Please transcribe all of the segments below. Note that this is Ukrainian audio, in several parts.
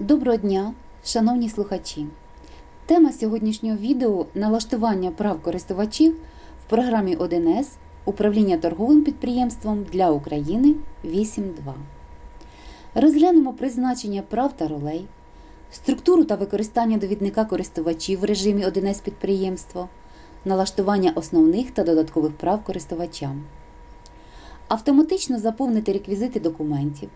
Доброго дня, шановні слухачі! Тема сьогоднішнього відео налаштування прав користувачів в програмі 1С Управління торговим підприємством для України 8.2. Розглянемо призначення прав та ролей, структуру та використання довідника користувачів в режимі 1С підприємство, налаштування основних та додаткових прав користувачам, автоматично заповнити реквізити документів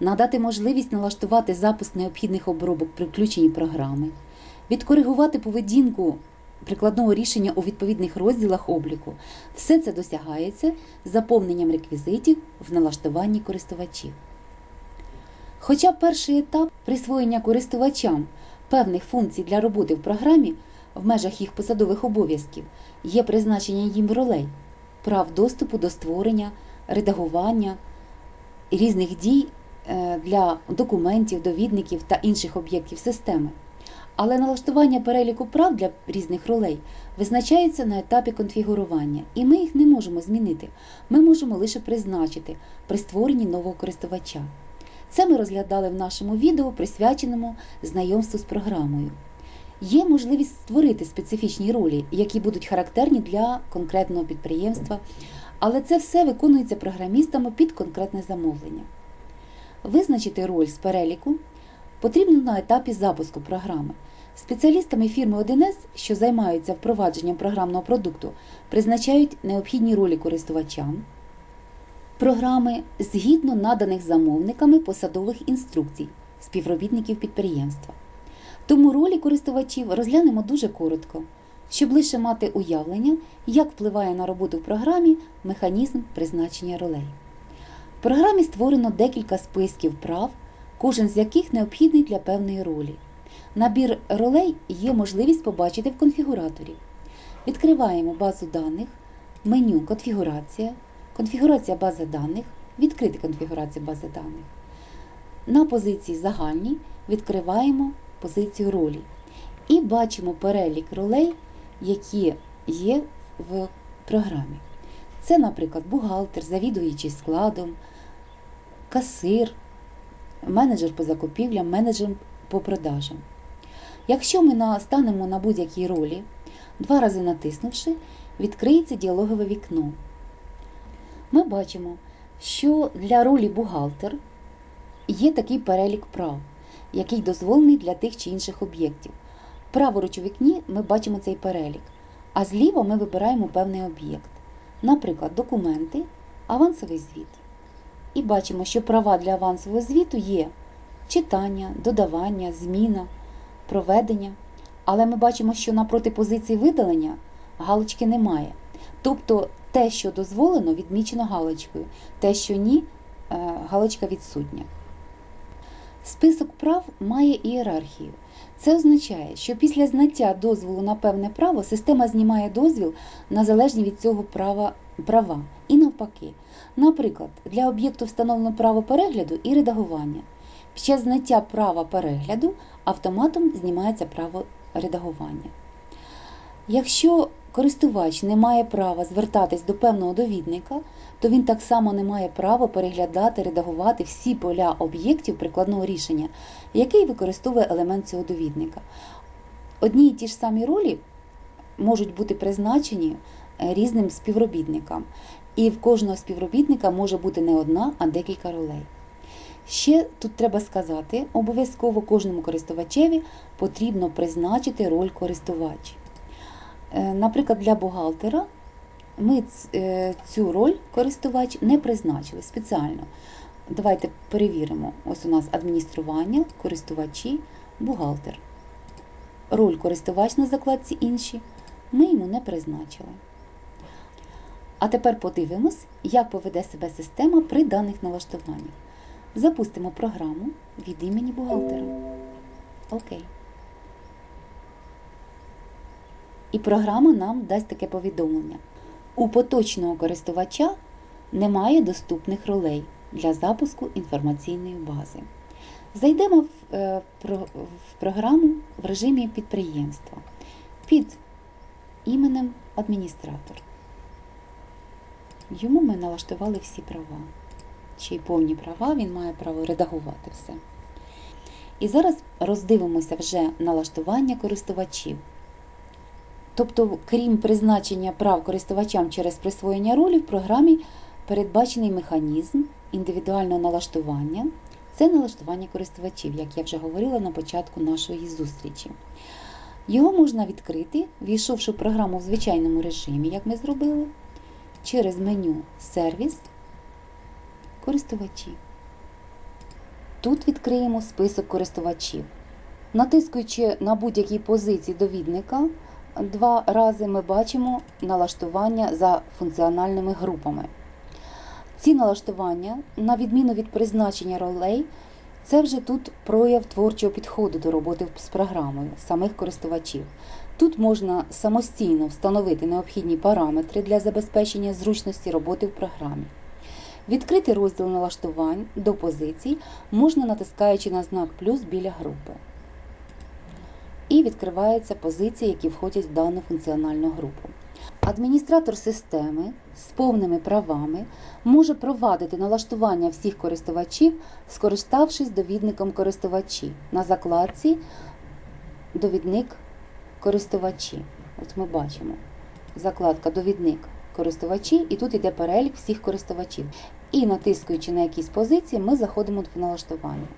надати можливість налаштувати запуск необхідних обробок при включенні програми, відкоригувати поведінку прикладного рішення у відповідних розділах обліку. Все це досягається заповненням реквізитів в налаштуванні користувачів. Хоча перший етап присвоєння користувачам певних функцій для роботи в програмі в межах їх посадових обов'язків є призначення їм ролей, прав доступу до створення, редагування різних дій для документів, довідників та інших об'єктів системи. Але налаштування переліку прав для різних ролей визначається на етапі конфігурування, і ми їх не можемо змінити. Ми можемо лише призначити при створенні нового користувача. Це ми розглядали в нашому відео, присвяченому знайомству з програмою. Є можливість створити специфічні ролі, які будуть характерні для конкретного підприємства, але це все виконується програмістами під конкретне замовлення. Визначити роль з переліку потрібно на етапі запуску програми. Спеціалістами фірми 1С, що займаються впровадженням програмного продукту, призначають необхідні ролі користувачам програми згідно наданих замовниками посадових інструкцій співробітників підприємства. Тому ролі користувачів розглянемо дуже коротко, щоб лише мати уявлення, як впливає на роботу в програмі механізм призначення ролей. Програмі створено декілька списків прав, кожен з яких необхідний для певної ролі. Набір ролей є можливість побачити в конфігураторі. Відкриваємо базу даних, меню Конфігурація, конфігурація бази даних, відкрити конфігурацію бази даних. На позиції Загальні відкриваємо позицію ролі і бачимо перелік ролей, які є в програмі. Це, наприклад, бухгалтер, завідуючий складом, касир, менеджер по закупівлям, менеджер по продажам. Якщо ми настанемо на будь-якій ролі, два рази натиснувши, відкриється діалогове вікно. Ми бачимо, що для ролі бухгалтер є такий перелік прав, який дозволений для тих чи інших об'єктів. Праворуч у вікні ми бачимо цей перелік, а зліва ми вибираємо певний об'єкт, наприклад, документи, авансовий звіт. І бачимо, що права для авансового звіту є читання, додавання, зміна, проведення. Але ми бачимо, що напроти позиції видалення галочки немає. Тобто те, що дозволено, відмічено галочкою, те, що ні, е, галочка відсутня. Список прав має ієрархію. Це означає, що після знаття дозволу на певне право система знімає дозвіл на залежні від цього права, права і навпаки. Наприклад, для об'єкту встановлено право перегляду і редагування. Під час знаття права перегляду автоматом знімається право редагування. Якщо користувач не має права звертатись до певного довідника, то він так само не має права переглядати, редагувати всі поля об'єктів прикладного рішення, який використовує елемент цього довідника. Одні і ті ж самі ролі можуть бути призначені різним співробітникам, і в кожного співробітника може бути не одна, а декілька ролей. Ще тут треба сказати, обов'язково кожному користувачеві потрібно призначити роль користувач. Е, Наприклад, для бухгалтера ми е, цю роль користувач не призначили спеціально. Давайте перевіримо. Ось у нас адміністрування, користувачі, бухгалтер. Роль користувач на закладці інші ми йому не призначили. А тепер подивимось, як поведе себе система при даних налаштуваннях. Запустимо програму від імені бухгалтера. Окей. І програма нам дасть таке повідомлення. У поточного користувача немає доступних ролей для запуску інформаційної бази. Зайдемо в, е, програму в режимі підприємства під іменем адміністратор. Йому ми налаштували всі права. Чи повні права, він має право редагувати все. І зараз роздивимося вже налаштування користувачів. Тобто, крім призначення прав користувачам через присвоєння ролі, в програмі передбачений механізм індивідуального налаштування. Це налаштування користувачів, як я вже говорила на початку нашої зустрічі. Його можна відкрити, війшовши в програму в звичайному режимі, як ми зробили, через меню Сервіс, користувачі. Тут відкриємо список користувачів. Натискуючи на будь-якій позиції довідника, два рази ми бачимо налаштування за функціональними групами. Ці налаштування, на відміну від призначення ролей, це вже тут прояв творчого підходу до роботи з програмою самих користувачів. Тут можна самостійно встановити необхідні параметри для забезпечення зручності роботи в програмі. Відкрити розділ налаштувань до позицій можна натискаючи на знак плюс біля групи. І відкриваються позиції, які входять в дану функціональну групу. Адміністратор системи з повними правами може провадити налаштування всіх користувачів, скориставшись довідником користувачі на закладці Довідник користувачі. От ми бачимо закладка Довідник користувачі, і тут йде перелік всіх користувачів. І натискуючи на якісь позиції, ми заходимо в налаштування.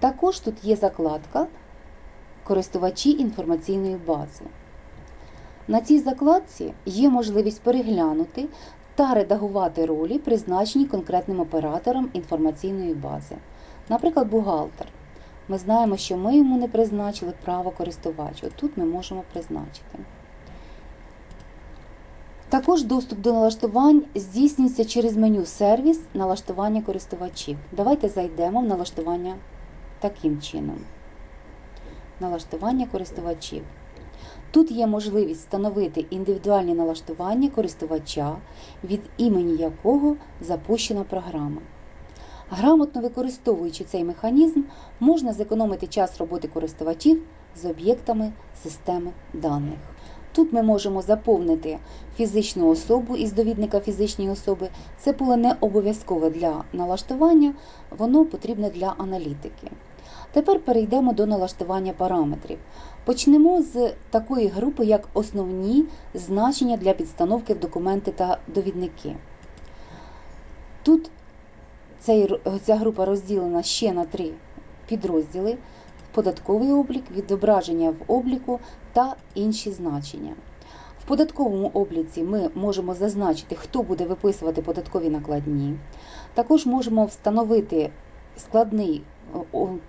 Також тут є закладка Користувачі інформаційної бази. На цій закладці є можливість переглянути та редагувати ролі, призначені конкретним оператором інформаційної бази. Наприклад, бухгалтер. Ми знаємо, що ми йому не призначили право користувача. Тут ми можемо призначити. Також доступ до налаштувань здійснюється через меню Сервіс налаштування користувачів. Давайте зайдемо в налаштування таким чином. Налаштування користувачів. Тут є можливість встановити індивідуальні налаштування користувача, від імені якого запущена програма. Грамотно використовуючи цей механізм, можна зекономити час роботи користувачів з об'єктами системи даних. Тут ми можемо заповнити фізичну особу із довідника фізичної особи. Це було не обов'язкове для налаштування, воно потрібне для аналітики. Тепер перейдемо до налаштування параметрів. Почнемо з такої групи, як основні значення для підстановки в документи та довідники. Тут ця група розділена ще на три підрозділи: податковий облік, відображення в обліку та інші значення. В податковому обліці ми можемо зазначити, хто буде виписувати податкові накладні. Також можемо встановити складний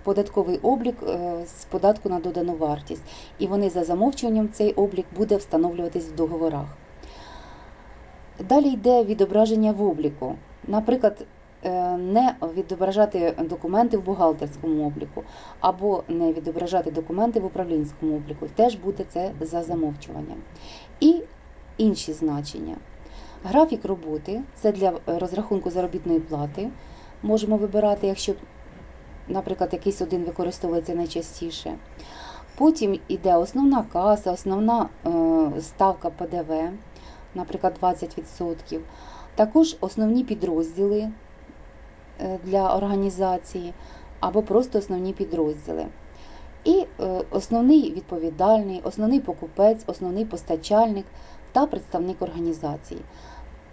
податковий облік е, з податку на додану вартість, і вони за замовчуванням цей облік буде встановлюватись в договорах. Далі йде відображення в обліку. Наприклад, е, не відображати документи в бухгалтерському обліку, або не відображати документи в управлінському обліку. Теж буде це за замовчуванням. І інші значення. Графік роботи це для розрахунку заробітної плати. Можемо вибирати, якщо наприклад, якийсь один використовується найчастіше. Потім йде основна каса, основна е, ставка ПДВ, наприклад, 20%. Також основні підрозділи е, для організації або просто основні підрозділи. І е, основний відповідальний, основний покупець, основний постачальник та представник організації.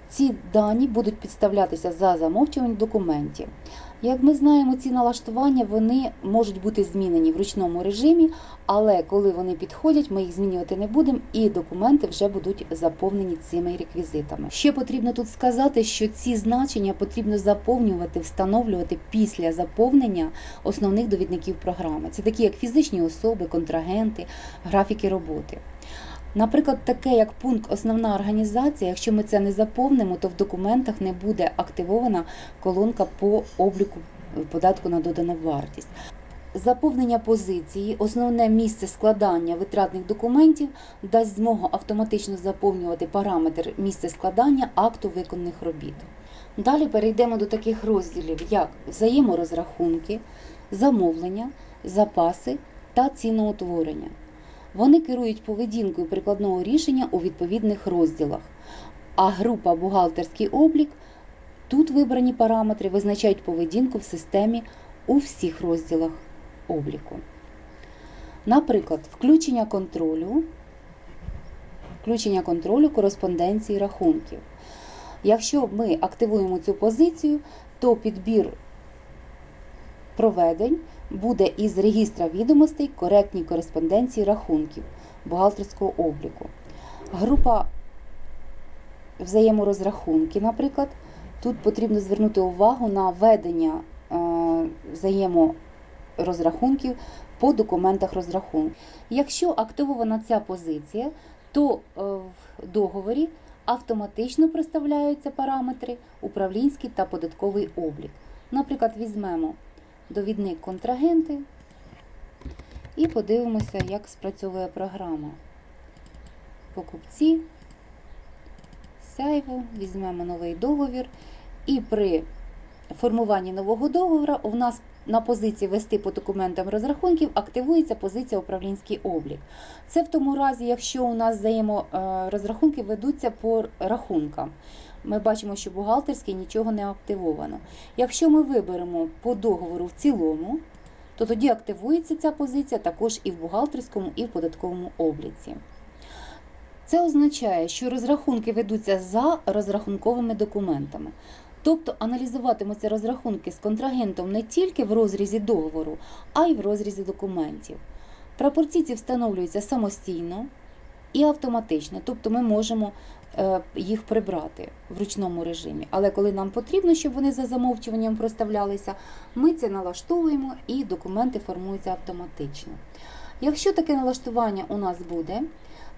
Ці дані будуть підставлятися за замовчуванням документів. Як ми знаємо, ці налаштування вони можуть бути змінені в ручному режимі, але коли вони підходять, ми їх змінювати не будемо, і документи вже будуть заповнені цими реквізитами. Ще потрібно тут сказати, що ці значення потрібно заповнювати, встановлювати після заповнення основних довідників програми. Це такі, як фізичні особи, контрагенти, графіки роботи. Наприклад, таке як пункт Основна організація, якщо ми це не заповнимо, то в документах не буде активована колонка по обліку податку на додану вартість. Заповнення позиції, основне місце складання витратних документів дасть змогу автоматично заповнювати параметр місця складання акту виконаних робіт. Далі перейдемо до таких розділів, як взаєморозрахунки, замовлення, запаси та ціноутворення. Вони керують поведінкою прикладного рішення у відповідних розділах. А група бухгалтерський облік тут вибрані параметри визначають поведінку в системі у всіх розділах. обліку. Наприклад, включення контролю, включення контролю кореспонденції рахунків. Якщо ми активуємо цю позицію, то підбір проведень буде із регістра відомостей коректній кореспонденції рахунків бухгалтерського обліку. Група взаєморозрахунки, наприклад, тут потрібно звернути увагу на ведення е, взаєморозрахунків по документах розрахунку. Якщо активована ця позиція, то е, в договорі автоматично представляються параметри управлінський та податковий облік. Наприклад, візьмемо довідник контрагенти і подивимося, як спрацьовує програма. Покупці, сяйво, візьмемо новий договір, і при формуванні нового договору у нас на позиції вести по документам розрахунків активується позиція управлінський облік. Це в тому разі, якщо у нас взаєморозрахунки ведуться по рахункам. Ми бачимо, що бухгалтерський нічого не активовано. Якщо ми виберемо по договору в цілому, то тоді активується ця позиція також і в бухгалтерському, і в податковому обліці. Це означає, що розрахунки ведуться за розрахунковими документами. Тобто аналізуватимуться розрахунки з контрагентом не тільки в розрізі договору, а й в розрізі документів. Прапорційці встановлюються самостійно і автоматично, тобто ми можемо їх прибрати в ручному режимі. Але коли нам потрібно, щоб вони за замовчуванням проставлялися, ми це налаштовуємо і документи формуються автоматично. Якщо таке налаштування у нас буде,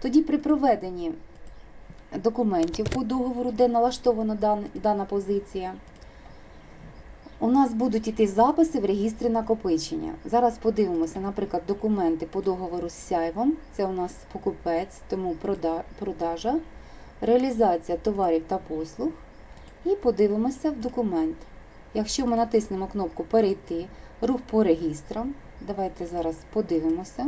тоді при проведенні документів по договору, де налаштована дана позиція, у нас будуть іти записи в регістрі накопичення. Зараз подивимося, наприклад, документи по договору з сяйвом. Це у нас покупець, тому продажа, реалізація товарів та послуг. І подивимося в документ. Якщо ми натиснемо кнопку Перейти, рух по регістрам. Давайте зараз подивимося.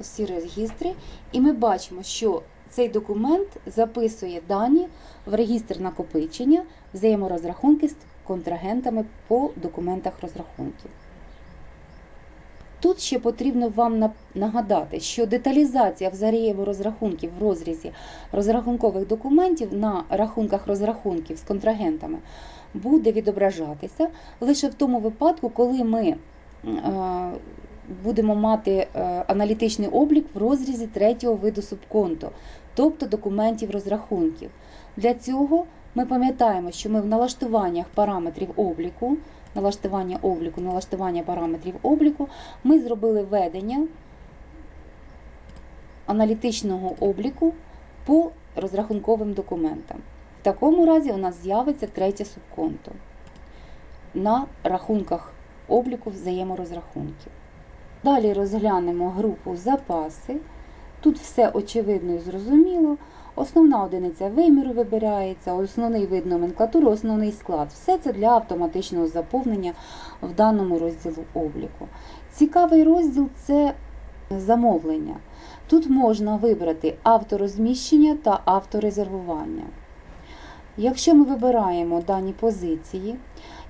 Ці регістри. І ми бачимо, що цей документ записує дані в регістр накопичення, взаєморозрахунки з контрагентами по документах розрахунків. Тут ще потрібно вам нагадати, що деталізація взаєморозрахунків в розрізі розрахункових документів на рахунках розрахунків з контрагентами буде відображатися лише в тому випадку, коли ми е, будемо мати е, аналітичний облік в розрізі третього виду субконту, тобто документів розрахунків. Для цього ми пам'ятаємо, що ми в налаштуваннях параметрів обліку, налаштування обліку, налаштування параметрів обліку, ми зробили ведення аналітичного обліку по розрахунковим документам. В такому разі у нас з'явиться третє субконто на рахунках обліку взаєморозрахунків. Далі розглянемо групу запаси. Тут все очевидно і зрозуміло. Основна одиниця виміру вибирається, основний вид номенклатури, основний склад. Все це для автоматичного заповнення в даному розділу обліку. Цікавий розділ це замовлення. Тут можна вибрати авторозміщення та авторезервування. Якщо ми вибираємо дані позиції,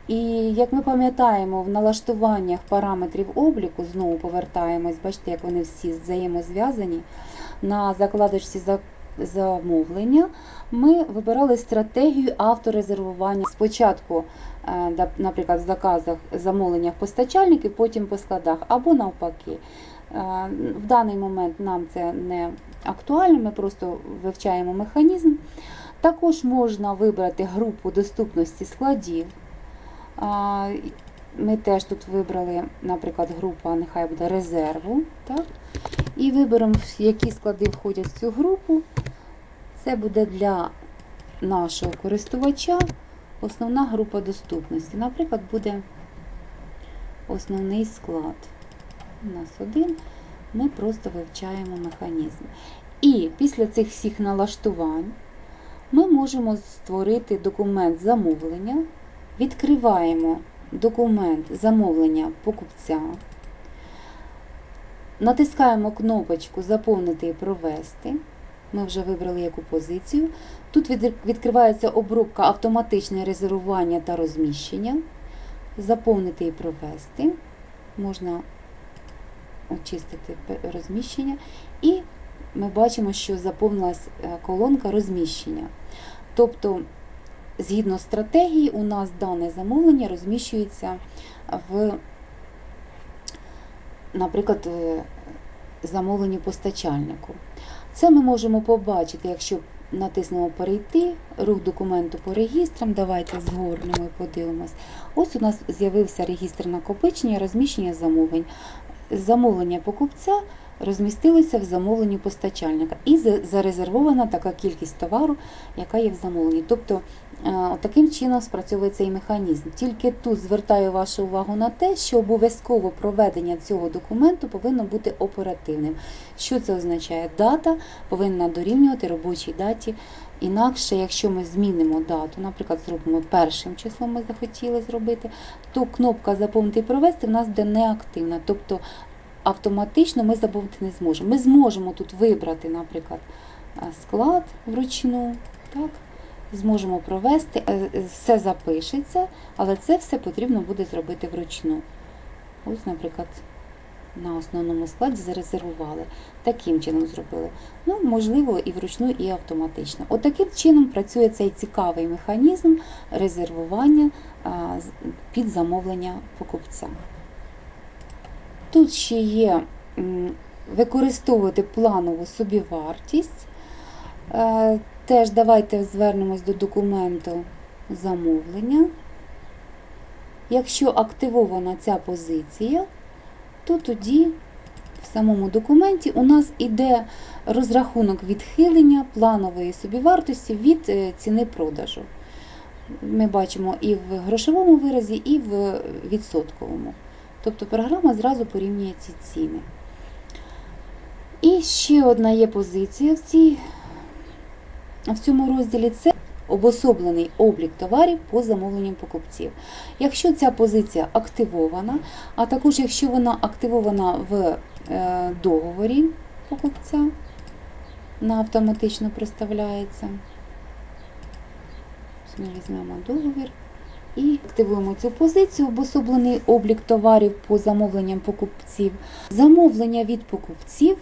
і як ми пам'ятаємо, в налаштуваннях параметрів обліку, знову повертаємось, бачите, як вони всі взаємозв'язані, на закладочці за- замовлення ми вибирали стратегію авторезервування. Спочатку, е, наприклад, в заказах замовленнях постачальників, потім по складах, або навпаки. Е, В даний момент нам це не актуально, ми просто вивчаємо механізм. Також можна вибрати групу доступності складів. Ми теж тут вибрали, наприклад, група, нехай буде резерву. Так? І виберемо, які склади входять в цю групу. Це буде для нашого користувача основна група доступності. Наприклад, буде основний склад. У нас один. Ми просто вивчаємо механізм. І після цих всіх налаштувань ми можемо створити документ замовлення, відкриваємо документ замовлення покупця, натискаємо кнопочку Заповнити і провести. Ми вже вибрали яку позицію. Тут відкривається обробка автоматичне резервування та розміщення. Заповнити і провести. можна очистити розміщення, і ми бачимо, що заповнилась е, колонка розміщення. Тобто, згідно стратегії, у нас дане замовлення розміщується в, наприклад, замовлення постачальнику. Це ми можемо побачити, якщо натиснемо перейти, рух документу по регістрам. Давайте згорнемо і подивимось. Ось у нас з'явився регістр накопичення, розміщення замовлень. Замовлення покупця розмістилося в замовленні постачальника і зарезервована така кількість товару, яка є в замовленні. Тобто е, таким чином спрацьовує цей механізм. Тільки тут звертаю вашу увагу на те, що обов'язково проведення цього документу повинно бути оперативним. Що це означає? Дата повинна дорівнювати робочій даті. Інакше, якщо ми змінимо дату, наприклад, зробимо першим числом, ми захотіли зробити, то кнопка Заповнити і провести в нас буде неактивна. Тобто автоматично ми заповнити не зможемо. Ми зможемо тут вибрати, наприклад, е, склад вручну. Так? Зможемо провести, е, е, все запишеться, але це все потрібно буде зробити вручну. Ось, наприклад, на основному складі зарезервували. Таким чином зробили. Ну, можливо, і вручну, і автоматично. От таким чином працює цей цікавий механізм резервування під замовлення покупця. Тут ще є використовувати планову собівартість. Е, Теж давайте звернемось до документу замовлення. Якщо активована ця позиція, то тоді в самому документі у нас іде розрахунок відхилення планової собівартості від е, ціни продажу. Ми бачимо і в грошовому виразі, і в відсотковому. Тобто програма зразу порівнює ці ціни. І ще одна є позиція в, цій, в цьому розділі це обособлений облік товарів по замовленням покупців. Якщо ця позиція активована, а також якщо вона активована в е, договорі покупця, вона автоматично представляється. Ми візьмемо договір і активуємо цю позицію, обособлений облік товарів по замовленням покупців. Замовлення від покупців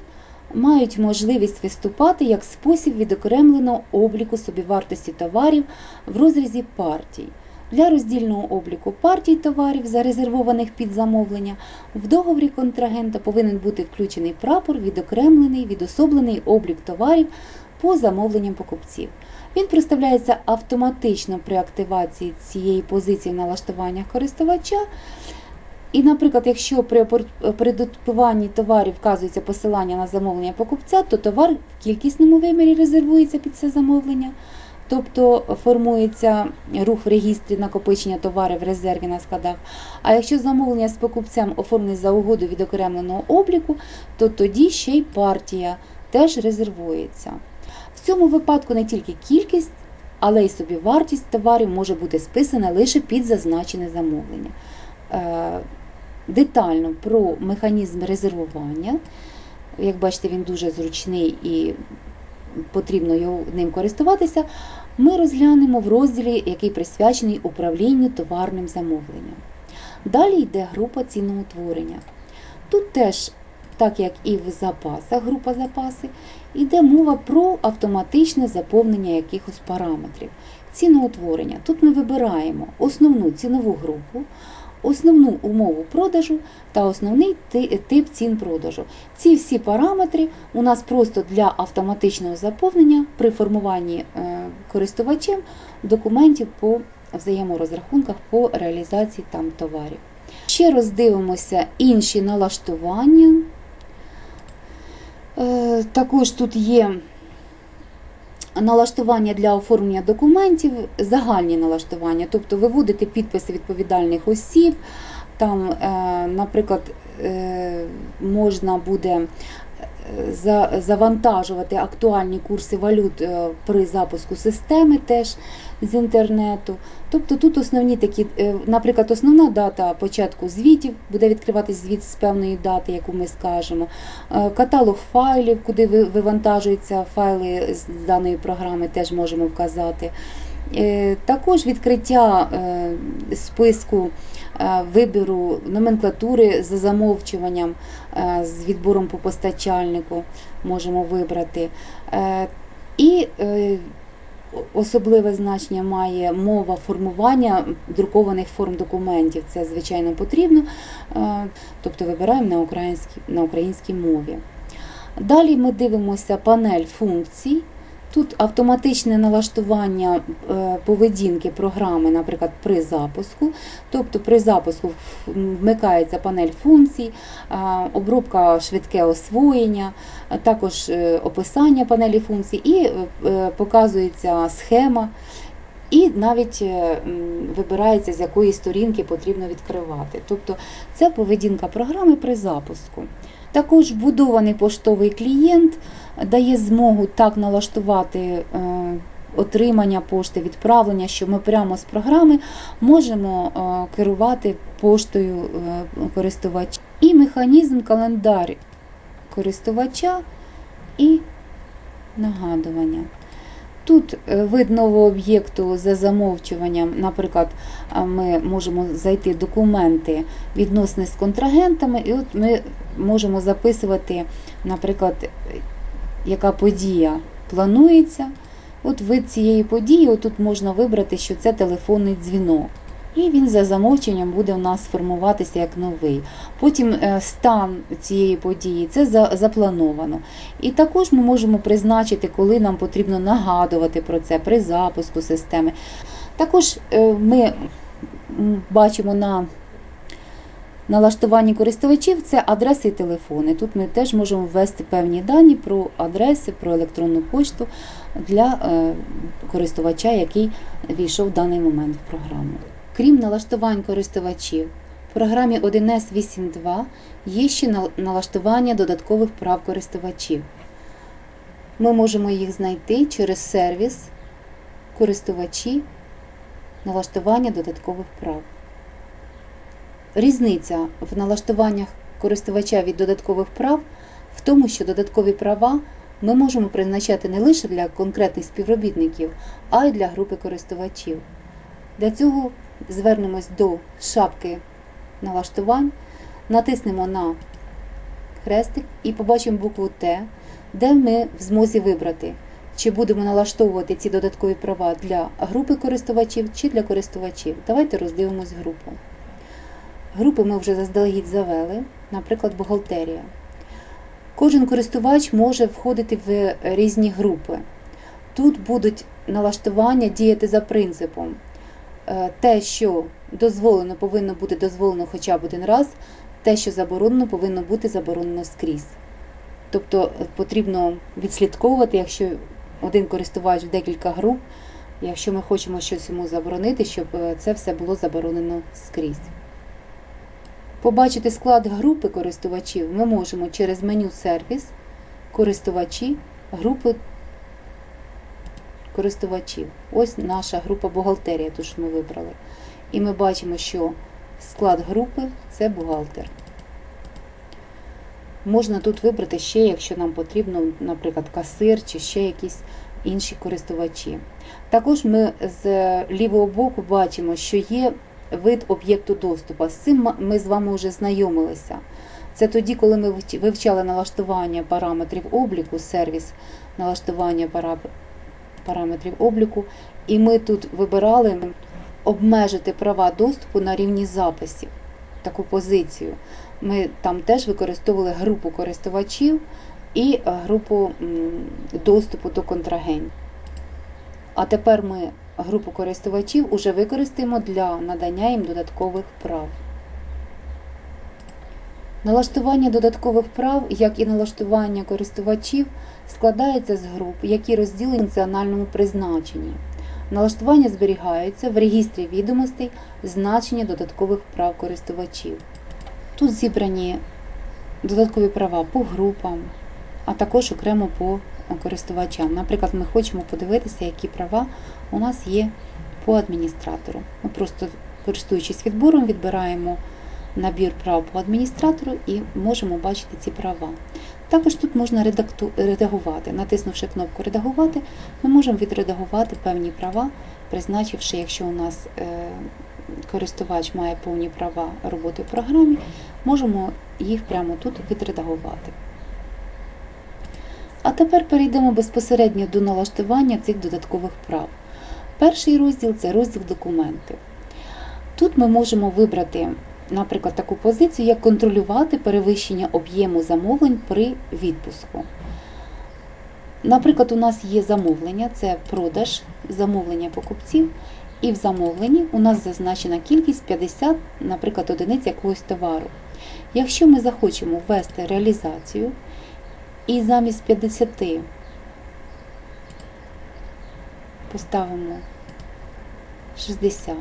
мають можливість виступати як спосіб відокремленого обліку собівартості товарів в розрізі партій. Для роздільного обліку партій товарів, зарезервованих під замовлення, в договорі контрагента повинен бути включений прапор, відокремлений, відособлений облік товарів по замовленням покупців. Він представляється автоматично при активації цієї позиції в налаштуваннях користувача. І, наприклад, якщо при опор- товарів вказується посилання на замовлення покупця, то товар в кількісному вимірі резервується під це замовлення. Тобто формується рух в регістрі накопичення товарів в резерві на складах. А якщо замовлення з покупцем оформлене за угоду від окремленого обліку, то тоді ще й партія теж резервується. В цьому випадку не тільки кількість, але й собівартість товарів може бути списана лише під зазначене замовлення. Е, Детально про механізм резервування. Як бачите, він дуже зручний і потрібно ним користуватися. Ми розглянемо в розділі, який присвячений управлінню товарним замовленням. Далі йде група ціноутворення. Тут теж, так як і в запасах, група запаси, йде мова про автоматичне заповнення якихось параметрів. Ціноутворення. Тут ми вибираємо основну цінову групу, основну умову продажу та основний тип цін продажу. Ці всі параметри у нас просто для автоматичного заповнення при формуванні е, користувачем документів по взаєморозрахунках по реалізації там товарів. Ще роздивимося інші налаштування. Е, Також тут є налаштування для оформлення документів, загальні налаштування, тобто виводити підписи відповідальних осіб. Там, е, наприклад, е, можна буде завантажувати актуальні курси валют е, при запуску системи теж з інтернету. Тобто тут основні такі, е, наприклад, основна дата початку звітів буде відкриватись звіт з певної дати, яку ми скажемо. Е, Каталог файлів, куди вивантажуються файли з даної програми, теж можемо вказати. Е, Також відкриття е, списку е, вибору номенклатури за замовчуванням з відбором по постачальнику можемо вибрати. І особливе значення має мова формування друкованих форм документів. Це, звичайно, потрібно, тобто вибираємо на українській, на українській мові. Далі ми дивимося панель функцій. Тут автоматичне налаштування е, поведінки програми, наприклад, при запуску. Тобто при запуску вмикається панель функцій, обробка швидке освоєння, також е, описання панелі функцій і е, показується схема. І навіть вибирається, з якої сторінки потрібно відкривати. Тобто це поведінка програми при запуску. Також вбудований поштовий клієнт дає змогу так налаштувати е, отримання пошти, відправлення, що ми прямо з програми можемо е, керувати поштою е, користувача. І механізм календар користувача і нагадування. Тут е, вид нового об'єкту за замовчуванням, наприклад, ми можемо зайти документи відносини з контрагентами, і от ми можемо записувати, наприклад, е, яка подія планується. От вид цієї події, отут можна вибрати, що це телефонний дзвінок. І він за замовченням буде у нас формуватися як новий. Потім е, стан цієї події це заплановано. І також ми можемо призначити, коли нам потрібно нагадувати про це при запуску системи. Також е, ми бачимо на налаштуванні користувачів це адреси і телефони. Тут ми теж можемо ввести певні дані про адреси, про електронну пошту для е, користувача, який війшов в даний момент в програму. Крім налаштувань користувачів, в програмі 1С 8.2 є ще налаштування додаткових прав користувачів. Ми можемо їх знайти через сервіс користувачі налаштування додаткових прав. Різниця в налаштуваннях користувача від додаткових прав в тому, що додаткові права ми можемо призначати не лише для конкретних співробітників, а й для групи користувачів. Для цього звернемось до шапки налаштувань, натиснемо на хрестик і побачимо букву Т, де ми в змозі вибрати, чи будемо налаштовувати ці додаткові права для групи користувачів чи для користувачів. Давайте роздивимось групу. Групи ми вже заздалегідь завели, наприклад, бухгалтерія. Кожен користувач може входити в різні групи. Тут будуть налаштування діяти за принципом. Е, Те, що дозволено, повинно бути дозволено хоча б один раз, те, що заборонено, повинно бути заборонено скрізь. Тобто е, потрібно відслідковувати, якщо один користувач в декілька груп, якщо ми хочемо щось йому заборонити, щоб е, це все було заборонено скрізь. Побачити склад групи користувачів ми можемо через меню Сервіс, користувачі, групи користувачів. Ось наша група бухгалтерія, ту, що ми вибрали. І ми бачимо, що склад групи це бухгалтер. Можна тут вибрати ще, якщо нам потрібно, наприклад, касир чи ще якісь інші користувачі. Також ми з лівого боку бачимо, що є вид об'єкту доступу. З цим ми з вами вже знайомилися. Це тоді, коли ми вивчали налаштування параметрів обліку, сервіс налаштування параметрів обліку, і ми тут вибирали обмежити права доступу на рівні записів, таку позицію. Ми там теж використовували групу користувачів і е, групу доступу до контрагентів. А тепер ми групу користувачів уже використаємо для надання їм додаткових прав. Налаштування додаткових прав, як і налаштування користувачів, складається з груп, які розділені в функціональному призначенні. Налаштування зберігаються в регістрі відомостей значення додаткових прав користувачів. Тут зібрані додаткові права по групам, а також окремо по користувачам. Наприклад, ми хочемо подивитися, які права у нас є по адміністратору. Ми просто, користуючись відбором, відбираємо набір прав по адміністратору і можемо бачити ці права. Також тут можна редагувати. Натиснувши кнопку Редагувати, ми можемо відредагувати певні права призначивши, якщо у нас е, користувач має повні права роботи в програмі, можемо їх прямо тут відредагувати. А тепер перейдемо безпосередньо до налаштування цих додаткових прав. Перший розділ це розділ документи. Тут ми можемо вибрати, наприклад, таку позицію, як контролювати перевищення об'єму замовлень при відпуску. Наприклад, у нас є замовлення, це продаж, замовлення покупців, і в замовленні у нас зазначена кількість 50, наприклад, одиниць якогось товару. Якщо ми захочемо ввести реалізацію і замість 50 поставимо 60,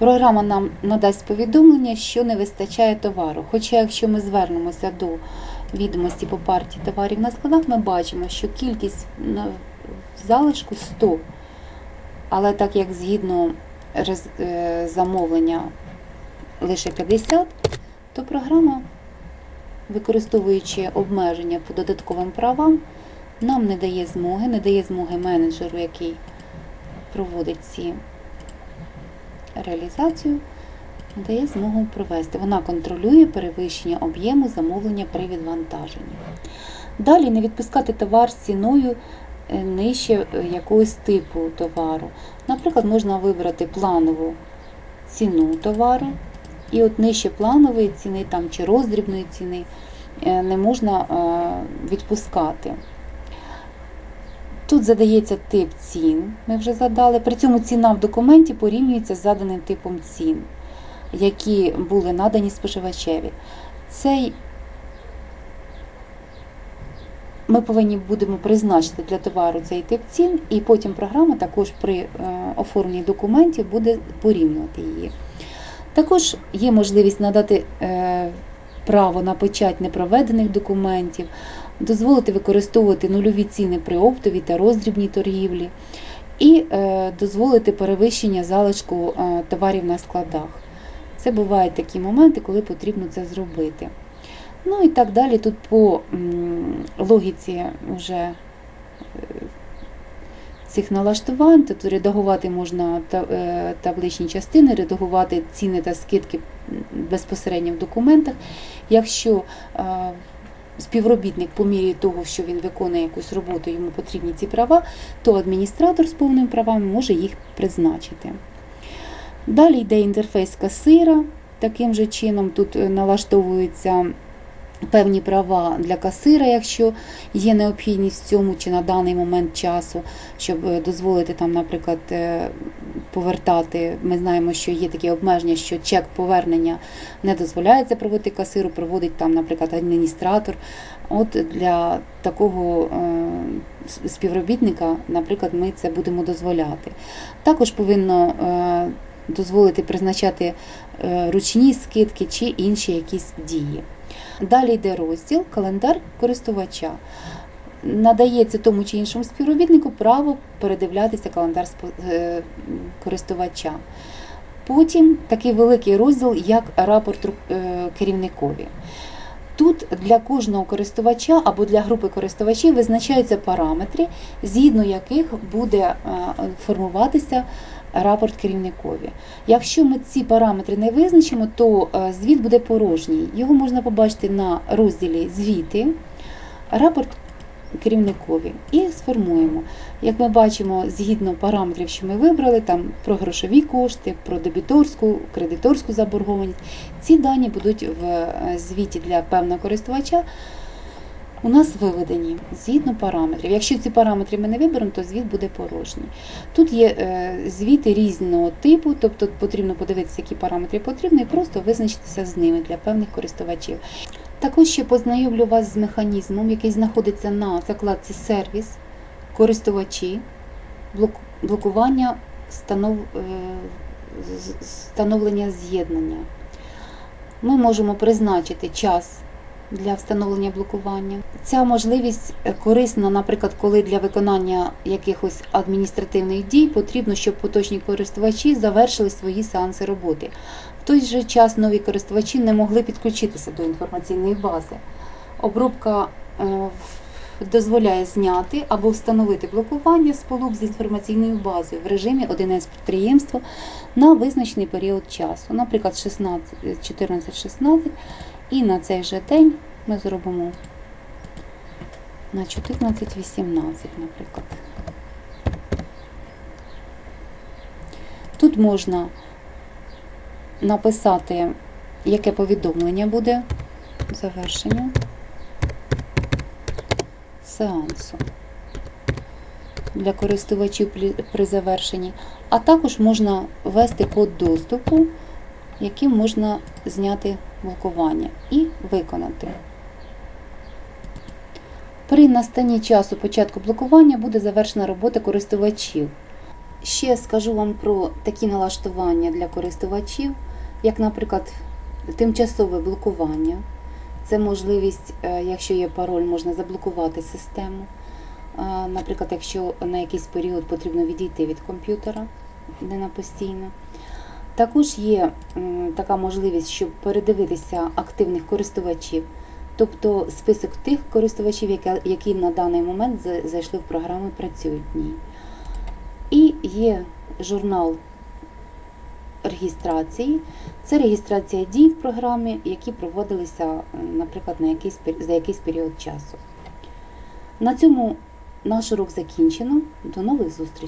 програма нам надасть повідомлення, що не вистачає товару. Хоча, якщо ми звернемося до відомості по партії товарів на складах, ми бачимо, що кількість залишку 100. Але так як згідно е, замовлення лише 50, то програма, використовуючи обмеження по додатковим правам, нам не дає змоги, не дає змоги менеджеру, який проводить ці реалізацію, дає змогу провести. Вона контролює перевищення об'єму замовлення при відвантаженні. Далі не відпускати товар з ціною е, нижче е, якогось типу товару. Наприклад, можна вибрати планову ціну товару, і от нижче планової ціни там, чи роздрібної ціни е, не можна відпускати. Тут задається тип цін, ми вже задали. При цьому ціна в документі порівнюється з заданим типом цін, які були надані споживачеві. Цей ми повинні будемо призначити для товару цей тип цін, і потім програма також при е, оформленні документів буде порівнювати її. Також є можливість надати е, право на печать непроведених документів, дозволити використовувати нульові ціни при оптовій та роздрібній торгівлі, і е, дозволити перевищення залишку е, товарів на складах. Це бувають такі моменти, коли потрібно це зробити. Ну і так далі. Тут по логіці вже е, цих налаштувань, тобто редагувати можна табличні частини, редагувати ціни та скидки безпосередньо в документах. Якщо співробітник по мірі того, що він виконує якусь роботу, йому потрібні ці права, то адміністратор з повними правами може їх призначити. Далі йде інтерфейс касира. Таким же чином тут налаштовується налаштовуються певні права для касира, якщо є необхідність в цьому чи на даний момент часу, щоб е, дозволити там, наприклад, е, повертати. Ми знаємо, що є такі обмеження, що чек повернення не дозволяється проводити касиру, проводить там, наприклад, адміністратор. От для такого е, співробітника, наприклад, ми це будемо дозволяти. Також повинно дозволити призначати ручні скидки чи інші якісь дії. Далі йде розділ календар користувача. Надається тому чи іншому співробітнику право передивлятися календар е, користувача. Потім такий великий розділ, як рапорт е, керівникові. Тут для кожного користувача або для групи користувачів визначаються параметри, згідно яких буде е, формуватися рапорт керівникові. Якщо ми ці параметри не визначимо, то е, звіт буде порожній. Його можна побачити на розділі Звіти, рапорт керівникові і сформуємо. Як ми бачимо, згідно параметрів, що ми вибрали, там про грошові кошти, про дебіторську, кредиторську заборгованість, ці дані будуть в е, звіті для певного користувача. У нас виведені згідно параметрів. Якщо ці параметри ми не виберемо, то звіт буде порожній. Тут є е, звіти різного типу, тобто потрібно подивитися, які параметри потрібні, і просто визначитися з ними для певних користувачів. Також ще познайомлю вас з механізмом, який знаходиться на закладці сервіс, користувачі, блокування е, встановлення з'єднання. Ми можемо призначити час для встановлення блокування. Ця можливість е, корисна, наприклад, коли для виконання якихось адміністративних дій потрібно, щоб поточні користувачі завершили свої сеанси роботи. В той же час нові користувачі не могли підключитися до інформаційної бази. Обробка е, дозволяє зняти або встановити блокування сполук з інформаційною базою в режимі 1С підприємства на визначений період часу, наприклад, 14-16, і на цей же день ми зробимо на 14-18, наприклад. Тут можна написати, яке повідомлення буде завершення сеансу для користувачів при завершенні, а також можна ввести код доступу, яким можна зняти блокування і виконати. При настанні часу початку блокування буде завершена робота користувачів. Ще скажу вам про такі налаштування для користувачів, як, наприклад, тимчасове блокування. Це можливість, е, якщо є пароль, можна заблокувати систему. Е, Наприклад, якщо на якийсь період потрібно відійти від комп'ютера, не на постійно. Також є така можливість, щоб передивитися активних користувачів, тобто список тих користувачів, які на даний момент зайшли в програму працюють в ній. І є журнал реєстрації. Це реєстрація дій в програмі, які проводилися, наприклад, на якийсь, за якийсь період часу. На цьому наш урок закінчено. До нових зустрічей!